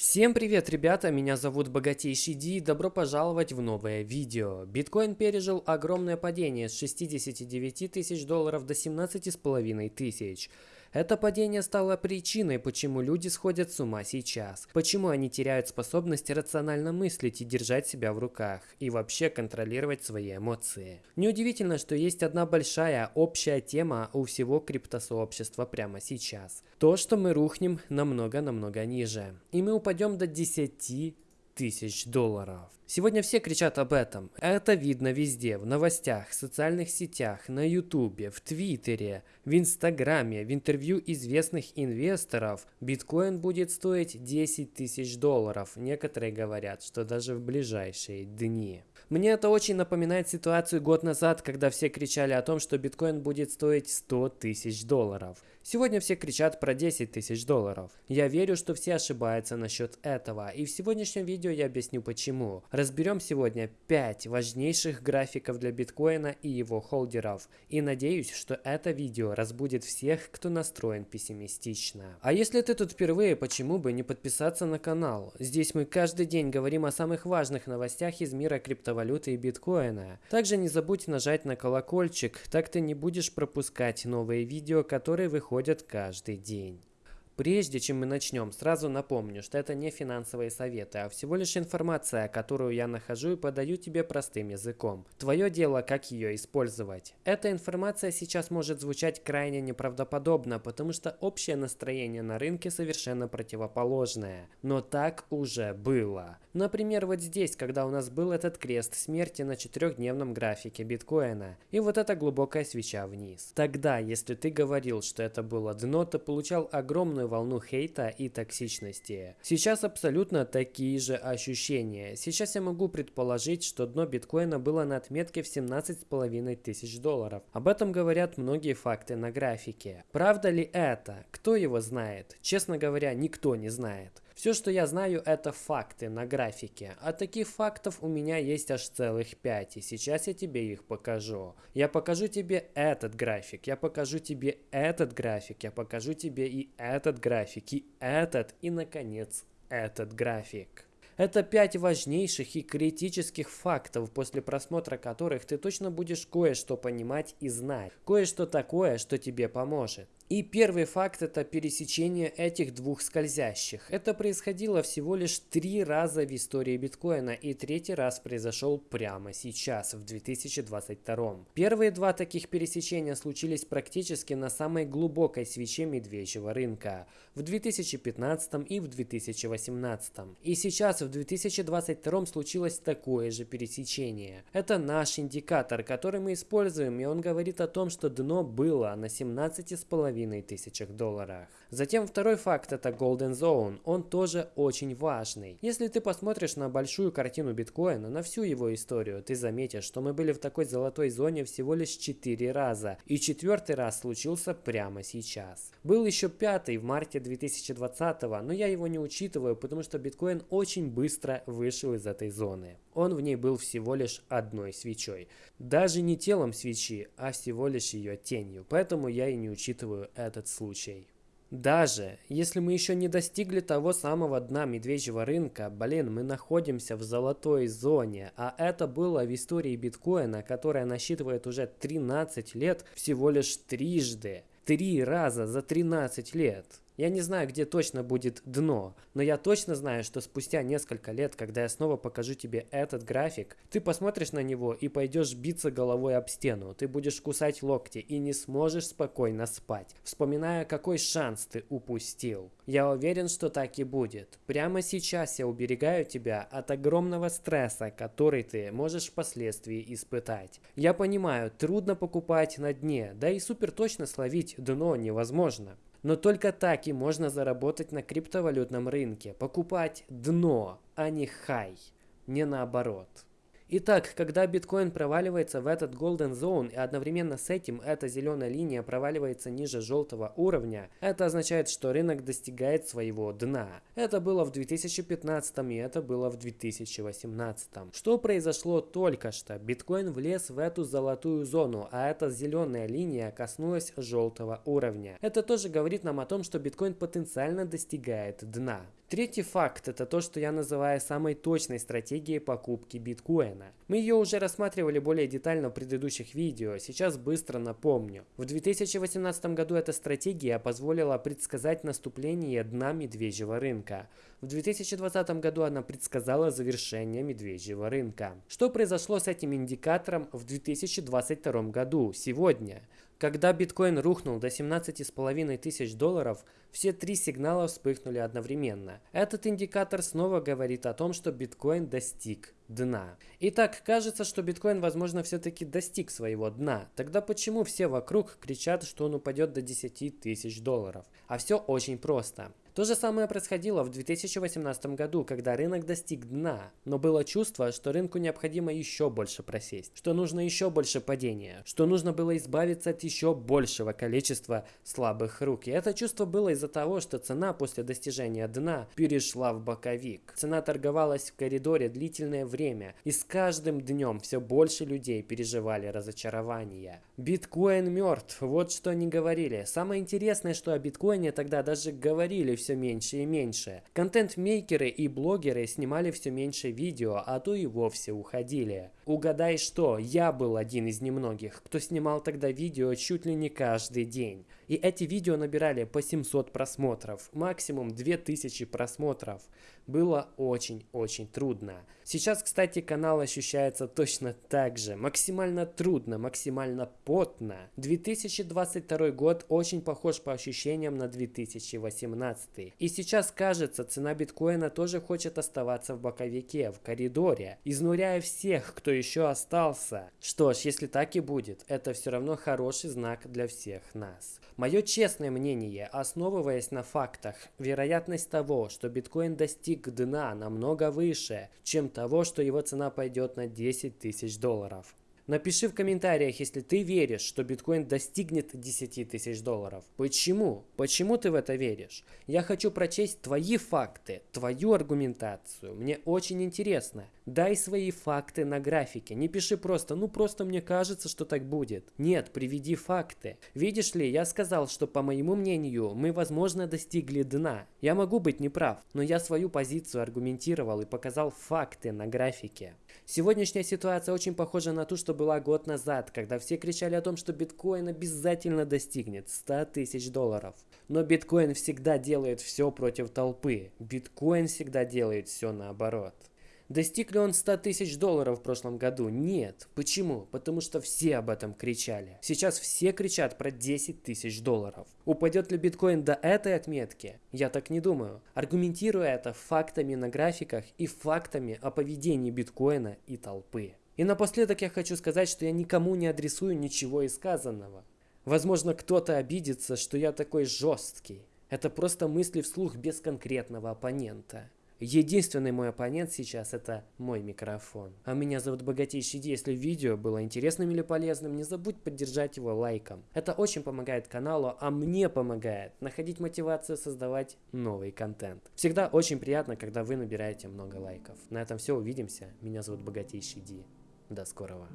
Всем привет, ребята! Меня зовут Богатейший Ди и добро пожаловать в новое видео. Биткоин пережил огромное падение с 69 тысяч долларов до 17 с половиной тысяч. Это падение стало причиной, почему люди сходят с ума сейчас, почему они теряют способность рационально мыслить и держать себя в руках, и вообще контролировать свои эмоции. Неудивительно, что есть одна большая общая тема у всего криптосообщества прямо сейчас. То, что мы рухнем намного-намного ниже, и мы упадем до 10 тысяч долларов. Сегодня все кричат об этом. Это видно везде, в новостях, в социальных сетях, на ютубе, в твиттере, в инстаграме, в интервью известных инвесторов. Биткоин будет стоить 10 тысяч долларов. Некоторые говорят, что даже в ближайшие дни. Мне это очень напоминает ситуацию год назад, когда все кричали о том, что биткоин будет стоить 100 тысяч долларов. Сегодня все кричат про 10 тысяч долларов. Я верю, что все ошибаются насчет этого, и в сегодняшнем видео я объясню почему. Разберем сегодня 5 важнейших графиков для биткоина и его холдеров, и надеюсь, что это видео разбудит всех, кто настроен пессимистично. А если ты тут впервые, почему бы не подписаться на канал? Здесь мы каждый день говорим о самых важных новостях из мира криптовалюты и биткоина. Также не забудь нажать на колокольчик, так ты не будешь пропускать новые видео, которые выходят каждый день. Прежде чем мы начнем, сразу напомню, что это не финансовые советы, а всего лишь информация, которую я нахожу и подаю тебе простым языком. Твое дело, как ее использовать. Эта информация сейчас может звучать крайне неправдоподобно, потому что общее настроение на рынке совершенно противоположное. Но так уже было. Например, вот здесь, когда у нас был этот крест смерти на четырехдневном графике биткоина, и вот эта глубокая свеча вниз. Тогда, если ты говорил, что это было дно, то получал огромную волну хейта и токсичности. Сейчас абсолютно такие же ощущения. Сейчас я могу предположить, что дно биткоина было на отметке в 17,5 тысяч долларов. Об этом говорят многие факты на графике. Правда ли это? Кто его знает? Честно говоря, никто не знает. Все, что я знаю, это факты на графике. А таких фактов у меня есть аж целых 5, и сейчас я тебе их покажу. Я покажу тебе этот график, я покажу тебе этот график, я покажу тебе и этот график, и этот, и, наконец, этот график. Это пять важнейших и критических фактов, после просмотра которых ты точно будешь кое-что понимать и знать. Кое-что такое, что тебе поможет. И первый факт – это пересечение этих двух скользящих. Это происходило всего лишь три раза в истории биткоина, и третий раз произошел прямо сейчас, в 2022. Первые два таких пересечения случились практически на самой глубокой свече медвежьего рынка – в 2015 и в 2018. И сейчас, в 2022 случилось такое же пересечение. Это наш индикатор, который мы используем, и он говорит о том, что дно было на 17,5 половиной тысячах долларах. Затем второй факт это Golden Zone, он тоже очень важный. Если ты посмотришь на большую картину биткоина, на всю его историю, ты заметишь, что мы были в такой золотой зоне всего лишь 4 раза, и четвертый раз случился прямо сейчас. Был еще пятый в марте 2020, но я его не учитываю, потому что биткоин очень быстро вышел из этой зоны. Он в ней был всего лишь одной свечой. Даже не телом свечи, а всего лишь ее тенью, поэтому я и не учитываю этот случай. Даже если мы еще не достигли того самого дна медвежьего рынка, блин, мы находимся в золотой зоне, а это было в истории биткоина, которая насчитывает уже 13 лет, всего лишь трижды. Три раза за 13 лет. Я не знаю, где точно будет дно, но я точно знаю, что спустя несколько лет, когда я снова покажу тебе этот график, ты посмотришь на него и пойдешь биться головой об стену. Ты будешь кусать локти и не сможешь спокойно спать, вспоминая, какой шанс ты упустил. Я уверен, что так и будет. Прямо сейчас я уберегаю тебя от огромного стресса, который ты можешь впоследствии испытать. Я понимаю, трудно покупать на дне, да и супер точно словить дно невозможно. Но только так и можно заработать на криптовалютном рынке. Покупать дно, а не хай. Не наоборот. Итак, когда биткоин проваливается в этот golden zone и одновременно с этим эта зеленая линия проваливается ниже желтого уровня, это означает, что рынок достигает своего дна. Это было в 2015 и это было в 2018. Что произошло только что? Биткоин влез в эту золотую зону, а эта зеленая линия коснулась желтого уровня. Это тоже говорит нам о том, что биткоин потенциально достигает дна. Третий факт – это то, что я называю самой точной стратегией покупки биткоина. Мы ее уже рассматривали более детально в предыдущих видео, сейчас быстро напомню. В 2018 году эта стратегия позволила предсказать наступление дна медвежьего рынка. В 2020 году она предсказала завершение медвежьего рынка. Что произошло с этим индикатором в 2022 году, сегодня? Когда биткоин рухнул до 17,5 тысяч долларов, все три сигнала вспыхнули одновременно. Этот индикатор снова говорит о том, что биткоин достиг дна. Итак, кажется, что биткоин, возможно, все-таки достиг своего дна. Тогда почему все вокруг кричат, что он упадет до 10 тысяч долларов? А все очень просто. То же самое происходило в 2018 году, когда рынок достиг дна, но было чувство, что рынку необходимо еще больше просесть, что нужно еще больше падения, что нужно было избавиться от еще большего количества слабых рук. И это чувство было из-за того, что цена после достижения дна перешла в боковик. Цена торговалась в коридоре длительное время, и с каждым днем все больше людей переживали разочарование. Биткоин мертв, вот что они говорили. Самое интересное, что о биткоине тогда даже говорили все меньше и меньше. Контент-мейкеры и блогеры снимали все меньше видео, а то и вовсе уходили. Угадай что, я был один из немногих, кто снимал тогда видео чуть ли не каждый день. И эти видео набирали по 700 просмотров, максимум 2000 просмотров. Было очень-очень трудно. Сейчас, кстати, канал ощущается точно так же. Максимально трудно, максимально потно. 2022 год очень похож по ощущениям на 2018. И сейчас кажется, цена биткоина тоже хочет оставаться в боковике, в коридоре, изнуряя всех, кто еще остался. Что ж, если так и будет, это все равно хороший знак для всех нас. Мое честное мнение, основываясь на фактах, вероятность того, что биткоин достиг дна намного выше, чем того, что его цена пойдет на 10 тысяч долларов. Напиши в комментариях, если ты веришь, что биткоин достигнет 10 тысяч долларов. Почему? Почему ты в это веришь? Я хочу прочесть твои факты, твою аргументацию. Мне очень интересно. Дай свои факты на графике. Не пиши просто, ну просто мне кажется, что так будет. Нет, приведи факты. Видишь ли, я сказал, что по моему мнению, мы возможно достигли дна. Я могу быть неправ, но я свою позицию аргументировал и показал факты на графике. Сегодняшняя ситуация очень похожа на ту, что была год назад, когда все кричали о том, что биткоин обязательно достигнет 100 тысяч долларов. Но биткоин всегда делает все против толпы. Биткоин всегда делает все наоборот. Достиг ли он 100 тысяч долларов в прошлом году? Нет. Почему? Потому что все об этом кричали. Сейчас все кричат про 10 тысяч долларов. Упадет ли биткоин до этой отметки? Я так не думаю. Аргументируя это фактами на графиках и фактами о поведении биткоина и толпы. И напоследок я хочу сказать, что я никому не адресую ничего из сказанного. Возможно, кто-то обидится, что я такой жесткий. Это просто мысли вслух без конкретного оппонента. Единственный мой оппонент сейчас это мой микрофон. А меня зовут Богатейший Ди. Если видео было интересным или полезным, не забудь поддержать его лайком. Это очень помогает каналу, а мне помогает находить мотивацию создавать новый контент. Всегда очень приятно, когда вы набираете много лайков. На этом все, увидимся. Меня зовут Богатейший Ди. До скорого.